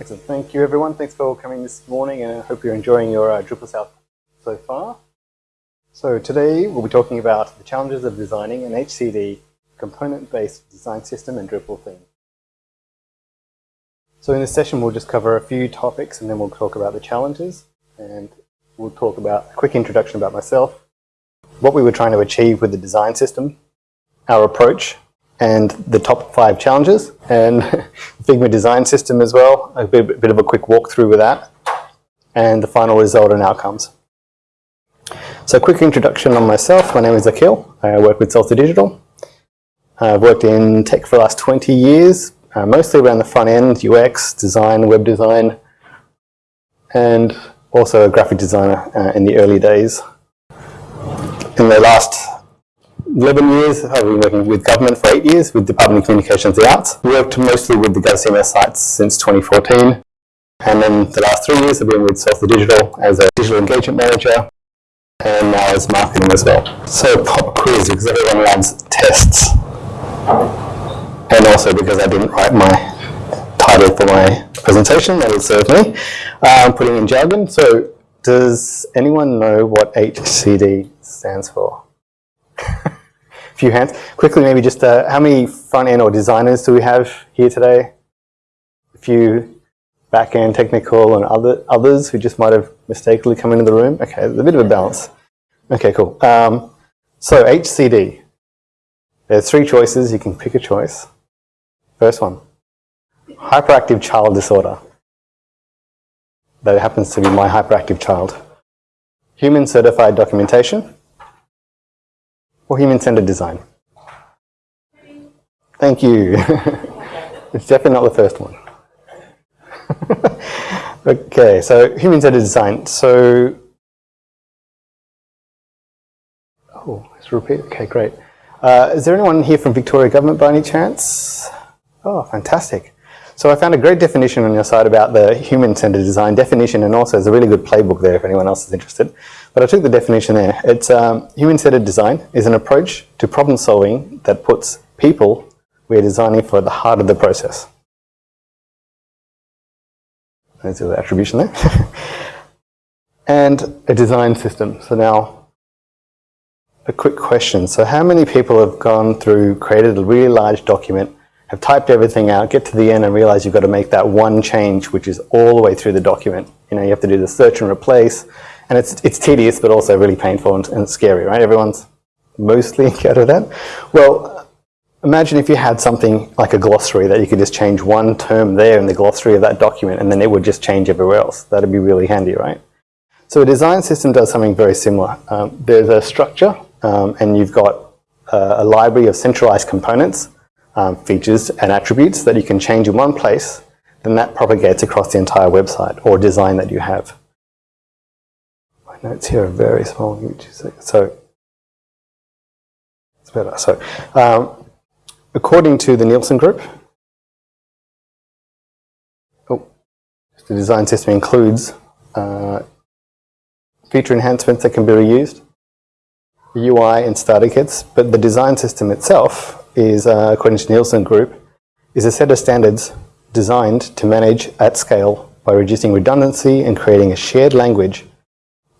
Excellent. Thank you, everyone. Thanks for coming this morning, and I hope you're enjoying your uh, Drupal South so far. So today we'll be talking about the challenges of designing an HCD component-based design system and Drupal theme. So in this session we'll just cover a few topics and then we'll talk about the challenges and we'll talk about a quick introduction about myself, what we were trying to achieve with the design system, our approach, and the top five challenges, and Figma design system as well, a bit, bit of a quick walkthrough with that, and the final result and outcomes. So quick introduction on myself. My name is Akil. I work with Salsa Digital. I've worked in tech for the last 20 years, uh, mostly around the front end, UX, design, web design, and also a graphic designer uh, in the early days. In the last 11 years, uh, I've been working with government for 8 years with Department of Communications and Arts. Worked mostly with the GovCMS sites since 2014. And then the last three years I've been with Salsa Digital as a digital engagement manager and now as marketing as well. So pop quiz because everyone loves tests. And also because I didn't write my title for my presentation, that'll serve me. I'm putting in jargon. So does anyone know what HCD stands for? Few hands. Quickly, maybe just uh, how many front-end or designers do we have here today? A few back-end technical and other others who just might have mistakenly come into the room. Okay, there's a bit of a balance. Okay, cool. Um, so HCD. There's three choices. You can pick a choice. First one, hyperactive child disorder. That happens to be my hyperactive child. Human certified documentation or human-centered design? Thank you. it's definitely not the first one. okay, so human-centered design. So, oh, let's repeat. Okay, great. Uh, is there anyone here from Victoria Government by any chance? Oh, fantastic. So I found a great definition on your site about the human-centered design definition and also there's a really good playbook there if anyone else is interested. But I took the definition there. It's um, human-centered design is an approach to problem solving that puts people we're designing for at the heart of the process. There's the attribution there. and a design system. So now, a quick question. So how many people have gone through, created a really large document, have typed everything out, get to the end and realize you've got to make that one change which is all the way through the document. You know, you have to do the search and replace, and it's, it's tedious but also really painful and, and scary, right? Everyone's mostly encountered that. Well, imagine if you had something like a glossary that you could just change one term there in the glossary of that document and then it would just change everywhere else. That'd be really handy, right? So a design system does something very similar. Um, there's a structure um, and you've got uh, a library of centralized components um, features and attributes that you can change in one place, then that propagates across the entire website or design that you have. My notes here are very small. So it's better. So um, according to the Nielsen Group, oh, the design system includes uh, feature enhancements that can be reused, UI and starter kits, but the design system itself is, uh, according to Nielsen Group, is a set of standards designed to manage at scale by reducing redundancy and creating a shared language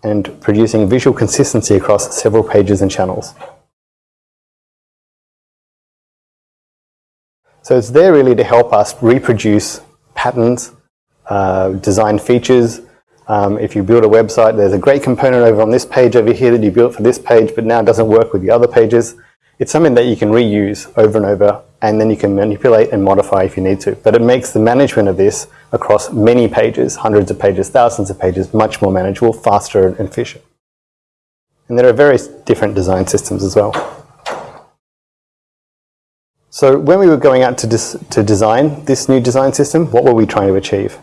and producing visual consistency across several pages and channels. So it's there really to help us reproduce patterns, uh, design features. Um, if you build a website, there's a great component over on this page over here that you built for this page, but now it doesn't work with the other pages. It's something that you can reuse over and over and then you can manipulate and modify if you need to. But it makes the management of this across many pages, hundreds of pages, thousands of pages, much more manageable, faster and efficient. And there are various different design systems as well. So when we were going out to, to design this new design system, what were we trying to achieve?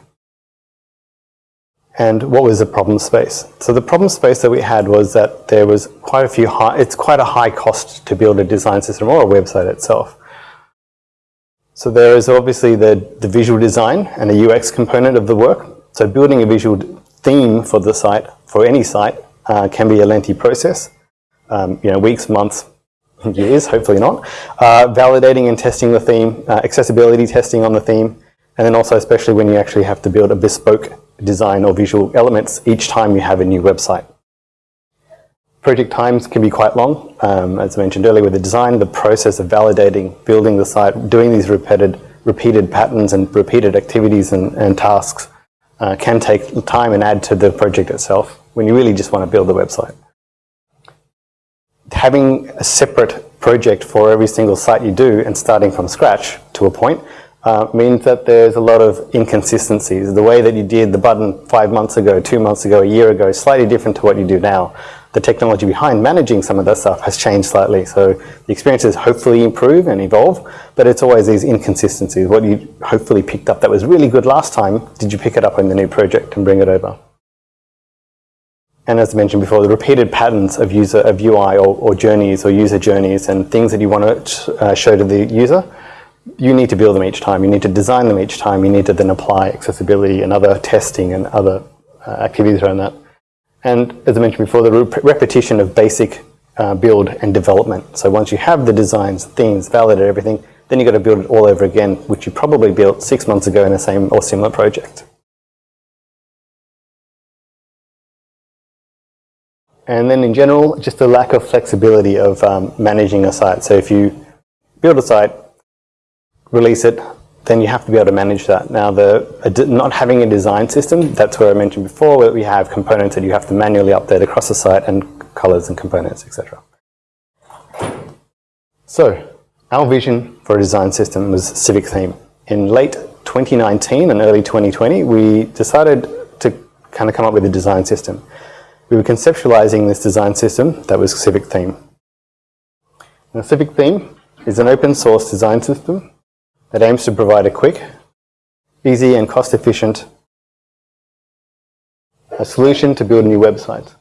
And what was the problem space. So the problem space that we had was that there was quite a few high, it's quite a high cost to build a design system or a website itself. So there is obviously the, the visual design and the UX component of the work. So building a visual theme for the site, for any site, uh, can be a lengthy process. Um, you know, weeks, months, years, hopefully not. Uh, validating and testing the theme, uh, accessibility testing on the theme, And then also especially when you actually have to build a bespoke design or visual elements each time you have a new website. Project times can be quite long. Um, as I mentioned earlier with the design, the process of validating, building the site, doing these repeated, repeated patterns and repeated activities and, and tasks uh, can take time and add to the project itself when you really just want to build the website. Having a separate project for every single site you do and starting from scratch to a point uh, means that there's a lot of inconsistencies. The way that you did the button five months ago, two months ago, a year ago is slightly different to what you do now the technology behind managing some of that stuff has changed slightly. So the experiences hopefully improve and evolve, but it's always these inconsistencies. What you hopefully picked up that was really good last time, did you pick it up in the new project and bring it over? And as I mentioned before, the repeated patterns of user of UI or, or journeys or user journeys and things that you want to uh, show to the user, you need to build them each time. You need to design them each time. You need to then apply accessibility and other testing and other uh, activities around that. And as I mentioned before, the repetition of basic uh, build and development. So once you have the designs, themes, validated everything, then you've got to build it all over again, which you probably built six months ago in the same or similar project. And then in general, just the lack of flexibility of um, managing a site. So if you build a site, release it, then you have to be able to manage that. Now, the not having a design system, that's where I mentioned before, where we have components that you have to manually update across the site and colors and components, etc. So, our vision for a design system was Civic Theme. In late 2019 and early 2020, we decided to kind of come up with a design system. We were conceptualizing this design system that was Civic Theme. Now, Civic Theme is an open source design system that aims to provide a quick, easy and cost-efficient solution to build new website.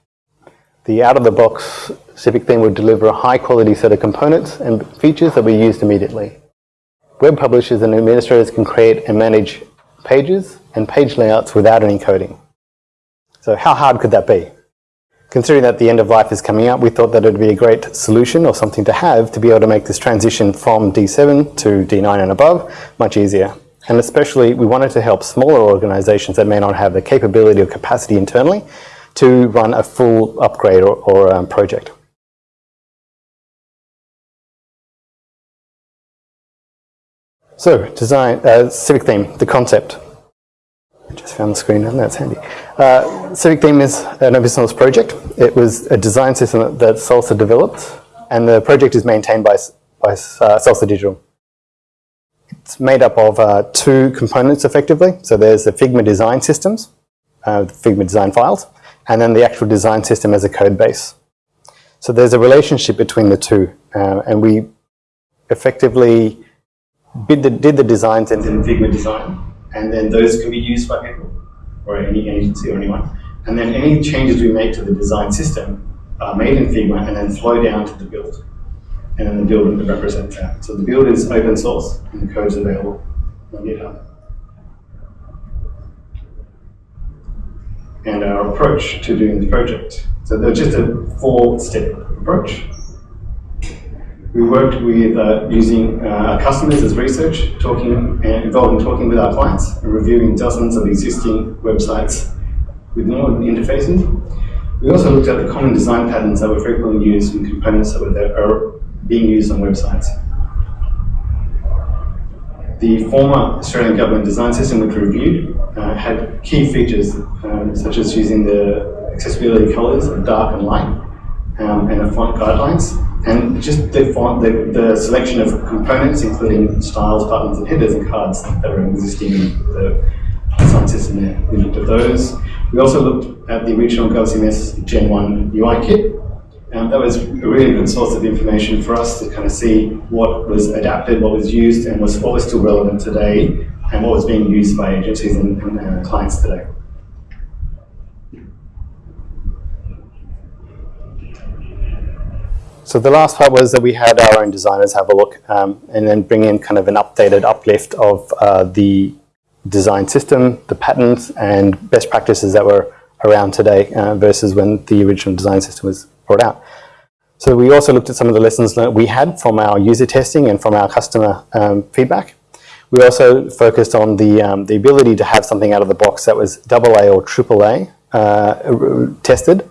The out-of-the-box Civic theme would deliver a high-quality set of components and features that we used immediately. Web publishers and administrators can create and manage pages and page layouts without any coding. So how hard could that be? Considering that the end of life is coming up, we thought that it would be a great solution or something to have to be able to make this transition from D7 to D9 and above much easier. And especially, we wanted to help smaller organizations that may not have the capability or capacity internally to run a full upgrade or, or um, project. So, design, uh, civic theme, the concept. I just found the screen and that's handy. Uh, Civic Theme is an open source project. It was a design system that, that Salsa developed and the project is maintained by, by uh, Salsa Digital. It's made up of uh, two components effectively. So there's the Figma design systems, uh, the Figma design files, and then the actual design system as a code base. So there's a relationship between the two uh, and we effectively did the, did the designs in Figma design and then those can be used by people or any agency or anyone. And then any changes we make to the design system are made in Figma and then flow down to the build. And then the build represents that. So the build is open source and the code is available on GitHub. And our approach to doing the project. So there's just a four-step approach. We worked with uh, using uh, our customers as research, talking and involved in talking with our clients and reviewing dozens of existing websites with normal interfaces. We also looked at the common design patterns that were frequently used and components that were being used on websites. The former Australian government design system which we reviewed uh, had key features um, such as using the accessibility colors of dark and light um, and the font guidelines and just the, the, the, selection of components, including styles, buttons, and headers and cards that were existing in the design system there. We looked at those. We also looked at the original GovCMS Gen 1 UI kit. Um, that was a really good source of information for us to kind of see what was adapted, what was used, and was what was still relevant today, and what was being used by agencies and, and uh, clients today. So the last part was that we had our own designers have a look um, and then bring in kind of an updated uplift of uh, the design system, the patterns and best practices that were around today uh, versus when the original design system was brought out. So we also looked at some of the lessons that we had from our user testing and from our customer um, feedback. We also focused on the, um, the ability to have something out of the box that was AA or AAA uh, tested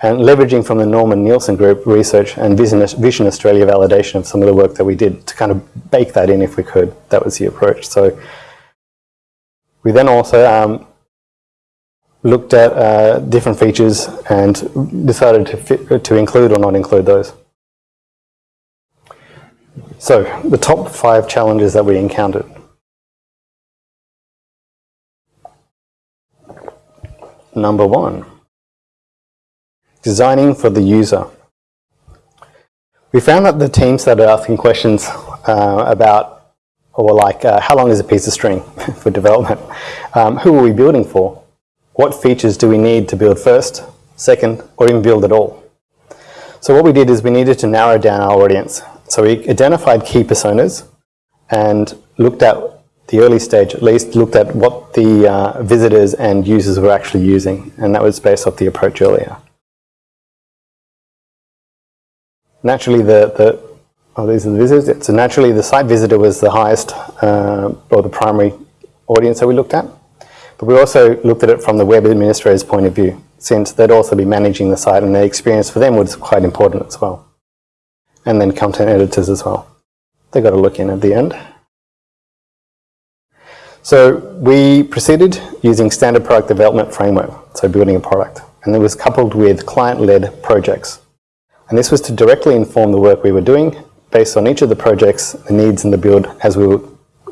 and leveraging from the Norman Nielsen Group research and Vision, Vision Australia validation of some of the work that we did to kind of bake that in if we could. That was the approach. So we then also um, looked at uh, different features and decided to, fit, to include or not include those. So the top five challenges that we encountered. Number one, designing for the user. We found that the teams started asking questions uh, about, or like, uh, how long is a piece of string for development? Um, who are we building for? What features do we need to build first, second, or even build at all? So what we did is we needed to narrow down our audience. So we identified key personas and looked at the early stage, at least looked at what the uh, visitors and users were actually using. And that was based off the approach earlier. Naturally, the, the oh, these are the visitors. So naturally, the site visitor was the highest uh, or the primary audience that we looked at. But we also looked at it from the web administrator's point of view, since they'd also be managing the site and the experience for them was quite important as well. And then content editors as well. They got a look in at the end. So we proceeded using standard product development framework, so building a product. And it was coupled with client-led projects. And this was to directly inform the work we were doing based on each of the projects, the needs and the build as we were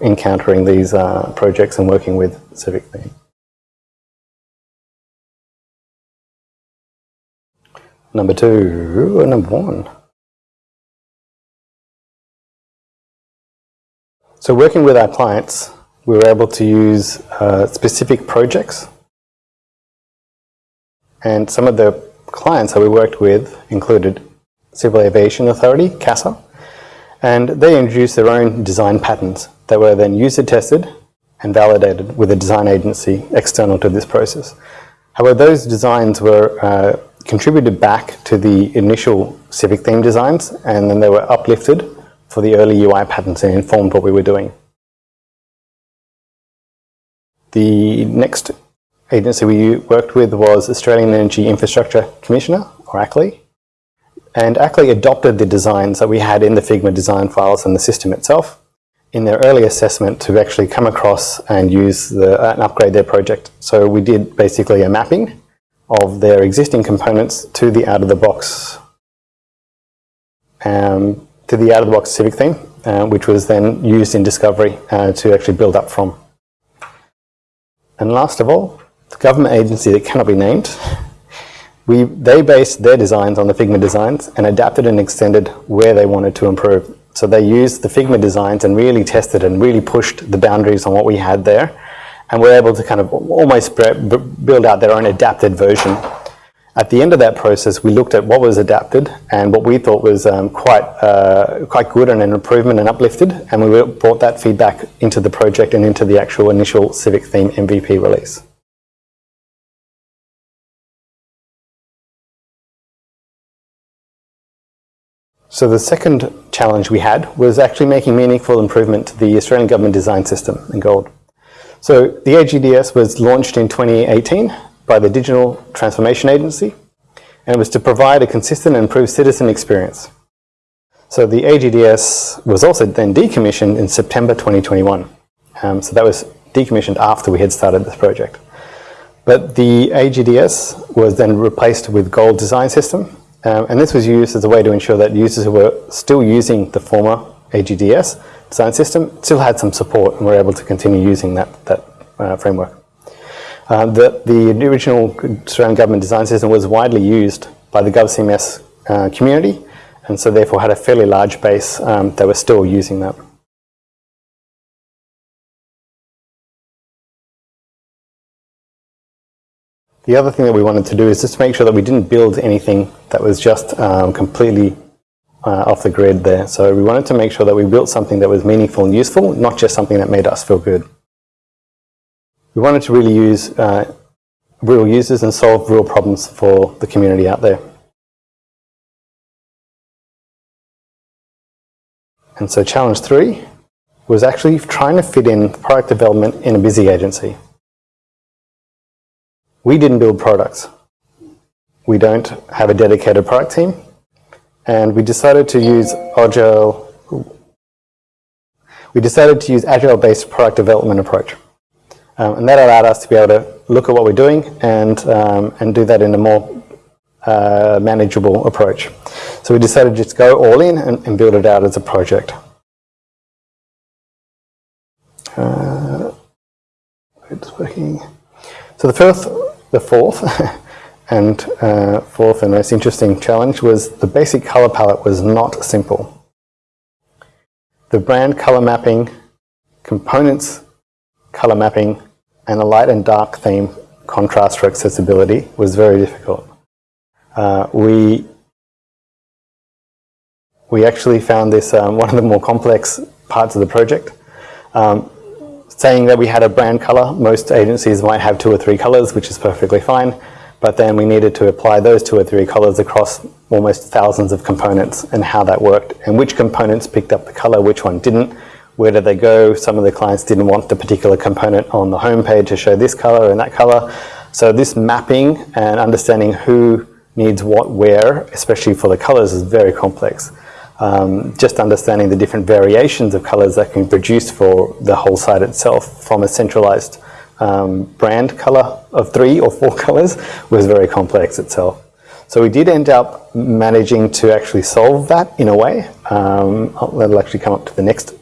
encountering these uh, projects and working with Civic Theme. Number two, number one. So working with our clients, we were able to use uh, specific projects. And some of the clients that we worked with included Civil Aviation Authority, CASA, and they introduced their own design patterns that were then user tested and validated with a design agency external to this process. However, those designs were uh, contributed back to the initial Civic theme designs and then they were uplifted for the early UI patterns and informed what we were doing. The next agency we worked with was Australian Energy Infrastructure Commissioner, or ACLE, and ACLE adopted the designs that we had in the Figma design files and the system itself in their early assessment to actually come across and use the, and upgrade their project. So we did basically a mapping of their existing components to the out-of-the-box um, to the out-of-the-box Civic theme, uh, which was then used in Discovery uh, to actually build up from. And last of all, the government agency that cannot be named, we, they based their designs on the Figma designs and adapted and extended where they wanted to improve. So they used the Figma designs and really tested and really pushed the boundaries on what we had there. And were able to kind of almost build out their own adapted version. At the end of that process, we looked at what was adapted and what we thought was um, quite, uh, quite good and an improvement and uplifted. And we brought that feedback into the project and into the actual initial Civic Theme MVP release. So the second challenge we had was actually making meaningful improvement to the Australian Government Design System in Gold. So the AGDS was launched in 2018 by the Digital Transformation Agency and it was to provide a consistent and improved citizen experience. So the AGDS was also then decommissioned in September 2021. Um, so that was decommissioned after we had started this project. But the AGDS was then replaced with Gold Design System um, and this was used as a way to ensure that users who were still using the former AGDS design system still had some support and were able to continue using that, that uh, framework. Uh, the, the original Australian government design system was widely used by the GovCMS uh, community and so therefore had a fairly large base um, that were still using that. The other thing that we wanted to do is just to make sure that we didn't build anything that was just um, completely uh, off the grid there. So we wanted to make sure that we built something that was meaningful and useful, not just something that made us feel good. We wanted to really use uh, real users and solve real problems for the community out there. And so challenge three was actually trying to fit in product development in a busy agency. We didn't build products. We don't have a dedicated product team. And we decided to use Agile we decided to use Agile-based product development approach. Um, and that allowed us to be able to look at what we're doing and, um, and do that in a more uh, manageable approach. So we decided to just go all in and, and build it out as a project. Uh, it's working. So the first, the fourth, and uh, fourth and most interesting challenge was the basic color palette was not simple. The brand color mapping, components color mapping, and a light and dark theme contrast for accessibility was very difficult. Uh, we we actually found this um, one of the more complex parts of the project. Um, saying that we had a brand color, most agencies might have two or three colors, which is perfectly fine. But then we needed to apply those two or three colors across almost thousands of components and how that worked and which components picked up the color, which one didn't, where did they go? Some of the clients didn't want the particular component on the home page to show this color and that color. So this mapping and understanding who needs what where, especially for the colors, is very complex. Um, just understanding the different variations of colors that can be produced for the whole site itself from a centralized um, brand color of three or four colors was very complex itself. So we did end up managing to actually solve that in a way. Um, that'll actually come up to the next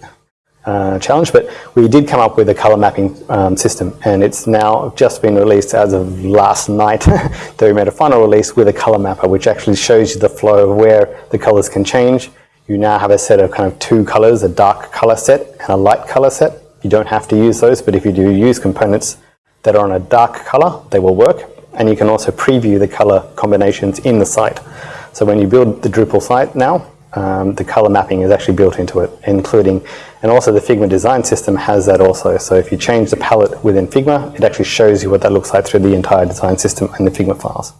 uh, challenge, but we did come up with a color mapping um, system and it's now just been released as of last night that we made a final release with a color mapper which actually shows you the flow of where the colors can change. You now have a set of kind of two colors, a dark color set and a light color set you don't have to use those, but if you do use components that are on a dark color, they will work. And you can also preview the color combinations in the site. So when you build the Drupal site now, um, the color mapping is actually built into it, including, and also the Figma design system has that also. So if you change the palette within Figma, it actually shows you what that looks like through the entire design system and the Figma files.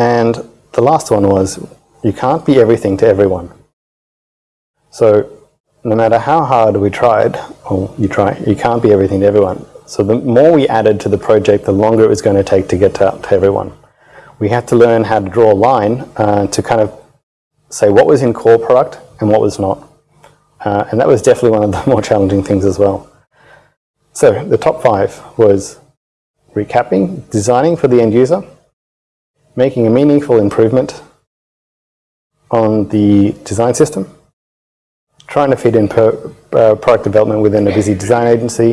And the last one was, you can't be everything to everyone. So no matter how hard we tried, or you try, you can't be everything to everyone. So the more we added to the project, the longer it was going to take to get to, to everyone. We had to learn how to draw a line uh, to kind of say what was in core product and what was not. Uh, and that was definitely one of the more challenging things as well. So the top five was recapping, designing for the end user, making a meaningful improvement on the design system, trying to fit in per, uh, product development within a busy design agency.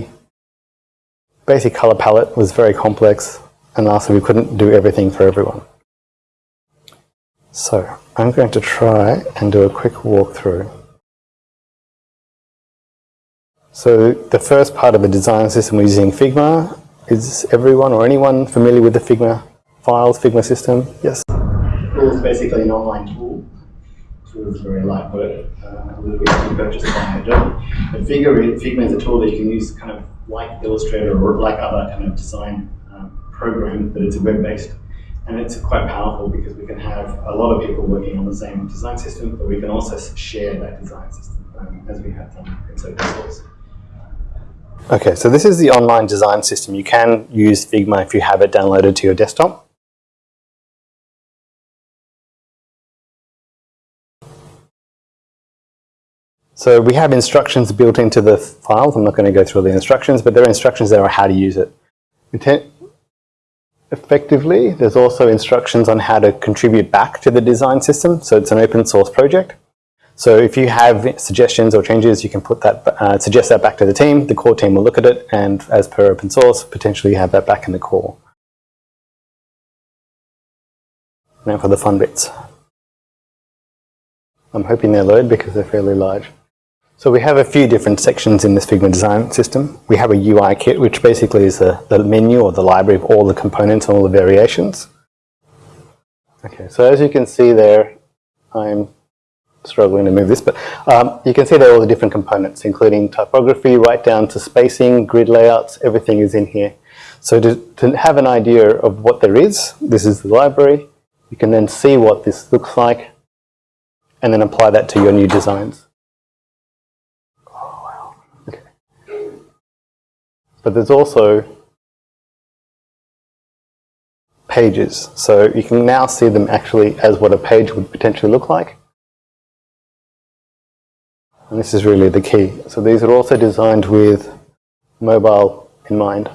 Basic color palette was very complex and lastly we couldn't do everything for everyone. So I'm going to try and do a quick walkthrough. So the first part of the design system we're using Figma. Is everyone or anyone familiar with the Figma files, Figma system? Yes? It's basically an online tool sort of very light word, uh, a little bit to purchase by Adobe. But Figma, Figma is a tool that you can use kind of like Illustrator or like other kind of design um, programs, but it's a web-based. And it's quite powerful because we can have a lot of people working on the same design system, but we can also share that design system um, as we have done in open source. Okay, so this is the online design system. You can use Figma if you have it downloaded to your desktop. So we have instructions built into the files. I'm not going to go through all the instructions, but there are instructions there on how to use it. Effectively, there's also instructions on how to contribute back to the design system. So it's an open source project. So if you have suggestions or changes, you can put that, uh, suggest that back to the team. The core team will look at it, and as per open source, potentially have that back in the core. Now for the fun bits. I'm hoping they load because they're fairly large. So we have a few different sections in this Figma design system. We have a UI kit, which basically is a, the menu or the library of all the components and all the variations. Okay, so as you can see there, I'm struggling to move this, but um, you can see there are all the different components, including typography, right down to spacing, grid layouts, everything is in here. So to, to have an idea of what there is, this is the library. You can then see what this looks like and then apply that to your new designs. Oh, wow. Okay. But there's also pages. So you can now see them actually as what a page would potentially look like. And this is really the key. So these are also designed with mobile in mind.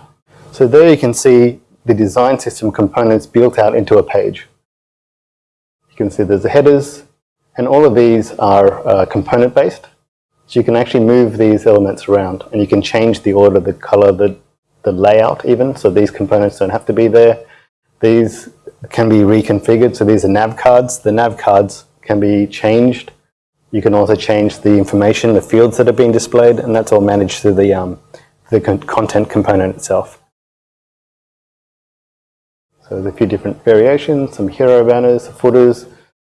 So there you can see the design system components built out into a page. You can see there's the headers, and all of these are uh, component based. So you can actually move these elements around and you can change the order, the color, the, the layout even. So these components don't have to be there. These can be reconfigured. So these are nav cards. The nav cards can be changed. You can also change the information, the fields that are being displayed, and that's all managed through the, um, the con content component itself. So there's a few different variations, some hero banners, footers.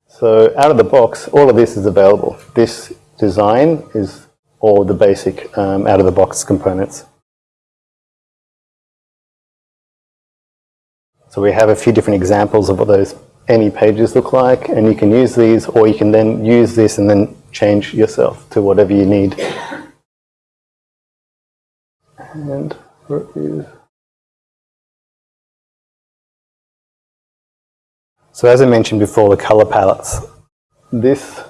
So out of the box, all of this is available. This design is all the basic um, out of the box components. So we have a few different examples of what those any pages look like and you can use these or you can then use this and then change yourself to whatever you need. And So as I mentioned before, the color palettes. This,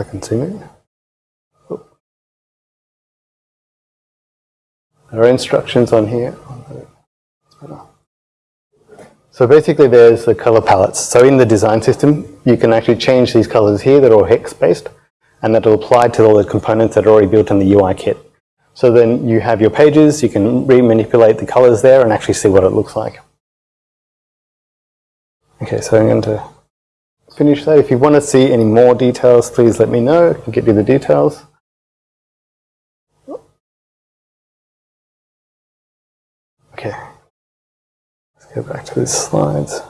I can zoom in. There are instructions on here. So basically there's the color palettes. So in the design system, you can actually change these colors here that are hex based and that will apply to all the components that are already built in the UI kit. So then you have your pages, you can re-manipulate the colors there and actually see what it looks like. Okay, so I'm going to finish that. If you want to see any more details, please let me know. I can get you the details. Okay, let's go back to the slides.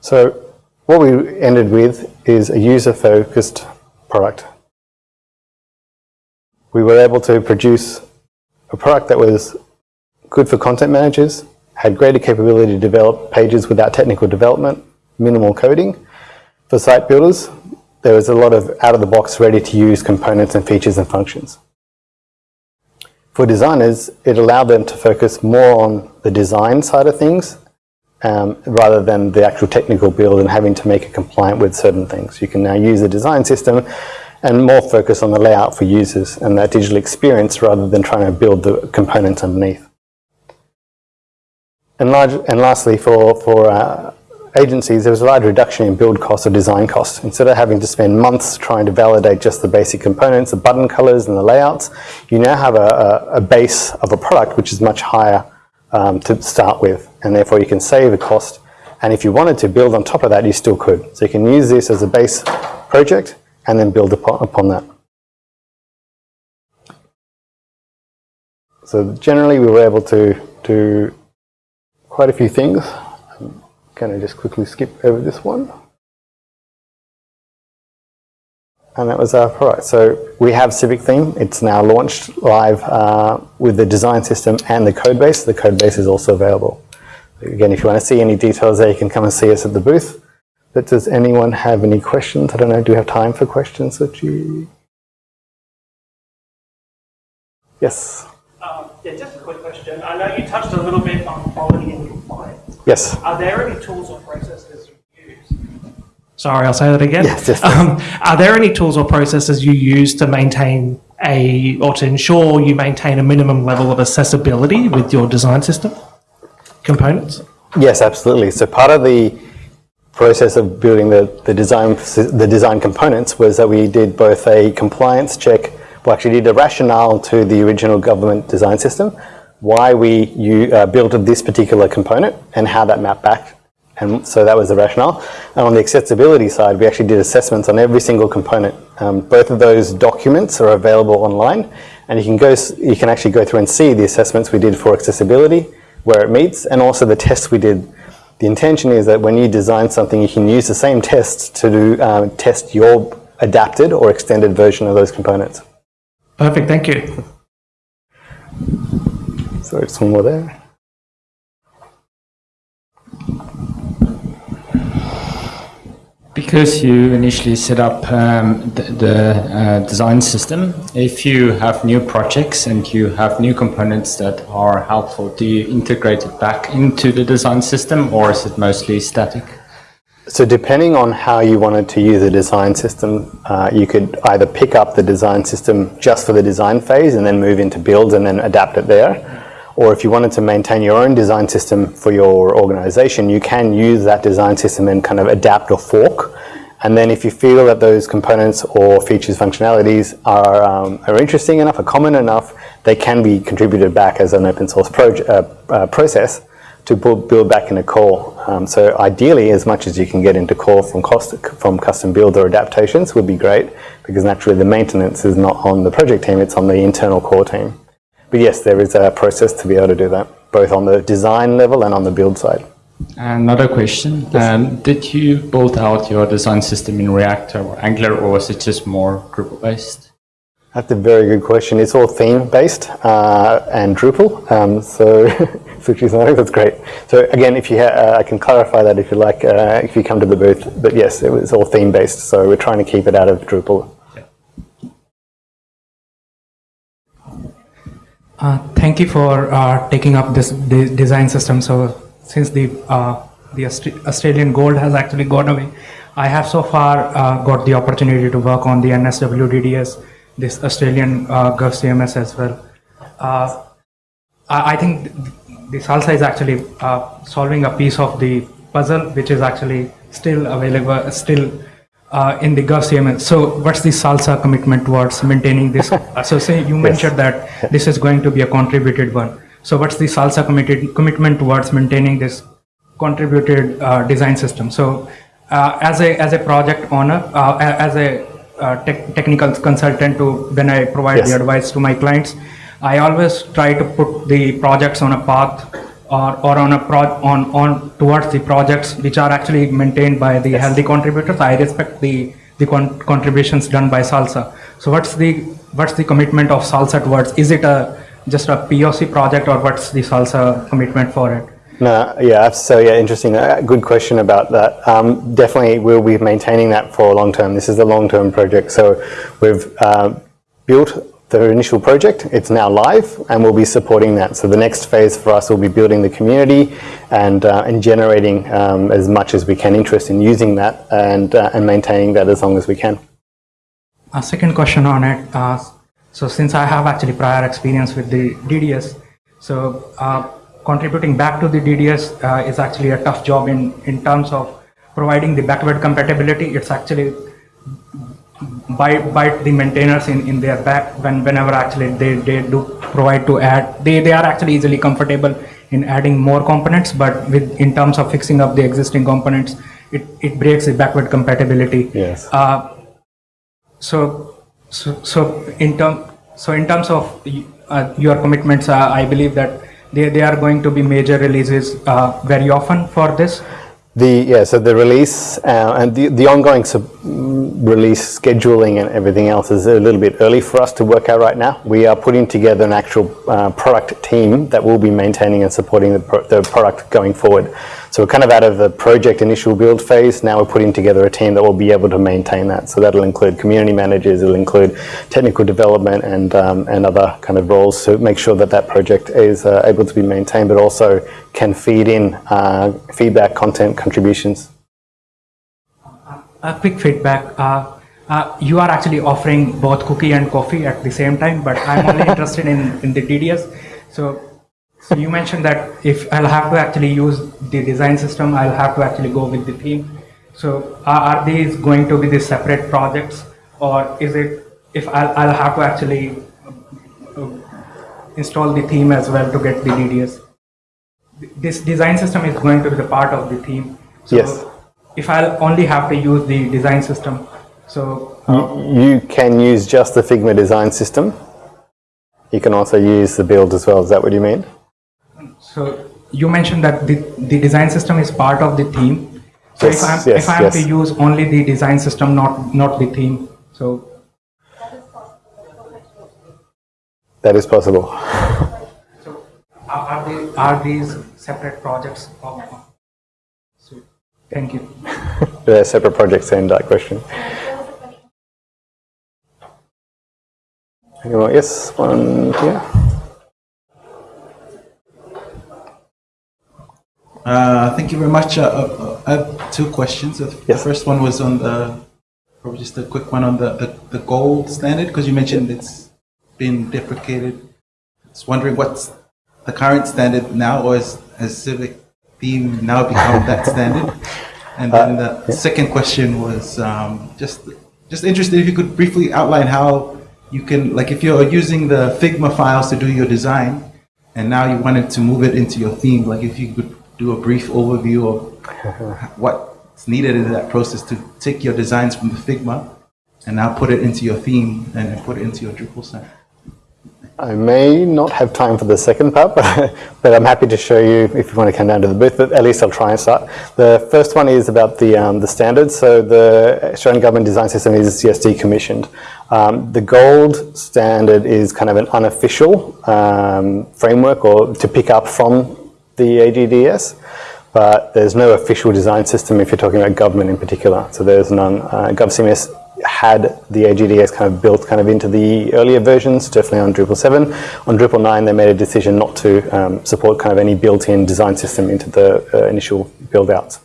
So what we ended with is a user-focused product. We were able to produce a product that was good for content managers, had greater capability to develop pages without technical development, minimal coding. For site builders, there was a lot of out-of-the-box ready-to-use components and features and functions. For designers, it allowed them to focus more on the design side of things um, rather than the actual technical build and having to make it compliant with certain things. You can now use the design system and more focus on the layout for users and that digital experience rather than trying to build the components underneath. And, large, and lastly, for, for uh, agencies, there was a large reduction in build costs or design costs. Instead of having to spend months trying to validate just the basic components, the button colors and the layouts, you now have a, a, base of a product which is much higher um, to start with. And therefore you can save a cost. And if you wanted to build on top of that, you still could. So you can use this as a base project and then build upon, upon that. So generally we were able to, to quite a few things. I'm going to just quickly skip over this one. And that was our product. So we have Civic Theme. It's now launched live uh, with the design system and the code base. The code base is also available. Again, if you want to see any details there, you can come and see us at the booth. But does anyone have any questions? I don't know, do you have time for questions you... Yes? Um, yeah, just a quick question. I know you touched a little bit on quality. Yes. Are there any tools or processes you use? Sorry, I'll say that again. Yes, yes, Um, are there any tools or processes you use to maintain a, or to ensure you maintain a minimum level of accessibility with your design system components? Yes, absolutely. So part of the process of building the, the design the design components was that we did both a compliance check we actually did a rationale to the original government design system, why we you, uh, built this particular component and how that mapped back. And so that was the rationale. And on the accessibility side, we actually did assessments on every single component. Um, both of those documents are available online and you can go, you can actually go through and see the assessments we did for accessibility, where it meets, and also the tests we did. The intention is that when you design something, you can use the same tests to do, um, test your adapted or extended version of those components. Perfect, thank you. So one more there. Because you initially set up um, the, the uh, design system, if you have new projects and you have new components that are helpful, do you integrate it back into the design system or is it mostly static? So depending on how you wanted to use the design system, uh, you could either pick up the design system just for the design phase and then move into builds and then adapt it there. Or if you wanted to maintain your own design system for your organization, you can use that design system and kind of adapt or fork. And then if you feel that those components or features, functionalities are, um, are interesting enough, are common enough, they can be contributed back as an open source uh, uh, process to build back in a core. Um, so ideally, as much as you can get into core from, cost, from custom build or adaptations would be great because naturally the maintenance is not on the project team, it's on the internal core team. But yes, there is a process to be able to do that, both on the design level and on the build side. Another question, yes. um, did you build out your design system in React or Angular or was it just more Drupal based? That's a very good question. It's all theme based uh, and Drupal, um, so that's great. So again, if you uh, I can clarify that if you like, uh, if you come to the booth. But yes, it was all theme based, so we're trying to keep it out of Drupal. Uh, thank you for uh, taking up this de design system. So since the uh, the Australian gold has actually gone away, I have so far uh, got the opportunity to work on the NSW DDS, this Australian uh, GovCMS as well. Uh, I, I, think the Salsa is actually solving a piece of the puzzle, which is actually still available, still uh, in the GovCMS. So what's the SALSA commitment towards maintaining this? so say you mentioned yes. that this is going to be a contributed one. So what's the SALSA committed, commitment towards maintaining this contributed uh, design system? So uh, as a as a project owner, uh, as a uh, te technical consultant to when I provide yes. the advice to my clients, I always try to put the projects on a path or, or on a pro on on towards the projects which are actually maintained by the yes. healthy contributors. I respect the the con contributions done by Salsa. So what's the what's the commitment of Salsa towards? Is it a just a POC project or what's the Salsa commitment for it? No, yeah, so yeah, interesting. Uh, good question about that. Um, definitely, we'll be maintaining that for long term. This is a long term project, so we've uh, built the initial project. It's now live and we'll be supporting that. So the next phase for us will be building the community and, uh, and generating um, as much as we can interest in using that and, uh, and maintaining that as long as we can. A second question on it. Uh, so since I have actually prior experience with the DDS, so uh, contributing back to the DDS uh, is actually a tough job in, in terms of providing the backward compatibility. It's actually bite bite the maintainers in in their back when whenever actually they they do provide to add. They they are actually easily comfortable in adding more components but with in terms of fixing up the existing components it it breaks the backward compatibility. Yes. Uh, so so so in term so in terms of uh, your commitments uh, i believe that they, they are going to be major releases uh, very often for this the yeah, so the release uh, and the the ongoing release scheduling and everything else is a little bit early for us to work out right now. We are putting together an actual uh, product team that will be maintaining and supporting the, pro the product going forward. So we're kind of out of the project initial build phase. Now we're putting together a team that will be able to maintain that. So that'll include community managers, it'll include technical development and, um, and other kind of roles to make sure that that project is uh, able to be maintained, but also can feed in uh, feedback, content, contributions. A quick feedback. Uh, uh, you are actually offering both cookie and coffee at the same time, but I'm only interested in, in the DDS. So so you mentioned that if I'll have to actually use the design system, I'll have to actually go with the theme. So are, are these going to be the separate projects or is it if I'll, I'll have to actually uh, install the theme as well to get the DDS? This design system is going to be the part of the theme. So yes. if I'll only have to use the design system, so... Uh, you can use just the Figma design system. You can also use the build as well. Is that what you mean? So you mentioned that the, the design system is part of the theme. So yes, if I'm, yes, if I'm yes. to use only the design system, not, not the theme, so. That is possible. so are, they, are these separate projects? Of, so, thank you. They're separate projects and that question. Anyone? Yes, one here. Uh, Thank you very much. Uh, uh, I have two questions. The Yes. first one was on the, probably just a quick one on the, the- the gold standard, because you mentioned it's been deprecated. Just wondering what's the current standard now, or has, has civic theme now become that standard? And then the second question was um, just, just interested if you could briefly outline how you can, like if you're using the Figma files to do your design, and now you wanted to move it into your theme, like if you could do a brief overview of what's needed in that process to take your designs from the Figma and now put it into your theme and put it into your Drupal site. I may not have time for the second part, but, but I'm happy to show you if you want to come down to the booth, but at least I'll try and start. The first one is about the, um, the standards. So the Australian Government Design System is yes, decommissioned. Um, the gold standard is kind of an unofficial um, framework or to pick up from the AGDS, but there's no official design system if you're talking about government in particular. So there's none. Uh, GovCMS had the AGDS kind of built kind of into the earlier versions, definitely on Drupal 7. On Drupal 9, they made a decision not to um, support kind of any built-in design system into the uh, initial build-outs.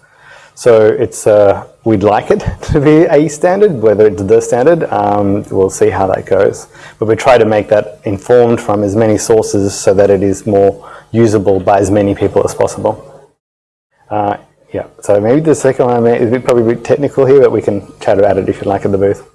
So it's uh, we'd like it to be a standard, whether it's the standard, um, we'll see how that goes. But we try to make that informed from as many sources so that it is more usable by as many people as possible. Uh, yeah, so maybe the second one is probably a bit technical here, but we can chat about it if you like at the booth.